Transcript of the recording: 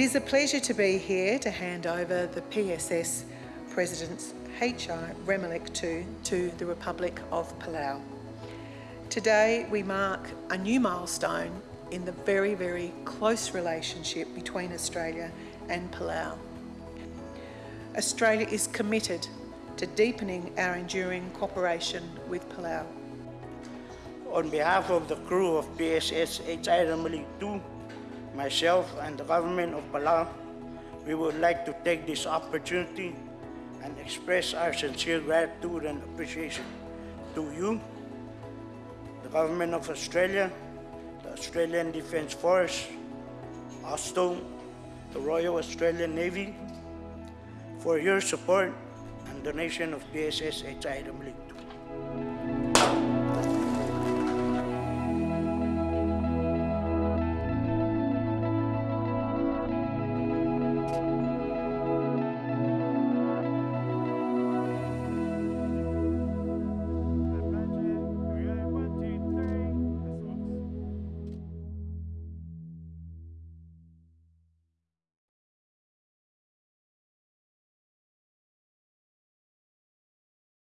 is a pleasure to be here to hand over the PSS President's HI Remeliik 2 to the Republic of Palau. Today we mark a new milestone in the very, very close relationship between Australia and Palau. Australia is committed to deepening our enduring cooperation with Palau. On behalf of the crew of PSS HI Remeliik 2, myself and the government of Palau, we would like to take this opportunity and express our sincere gratitude and appreciation to you, the government of Australia, the Australian Defence Force, Austal, the Royal Australian Navy, for your support and donation of PSS HI Remeliik 2.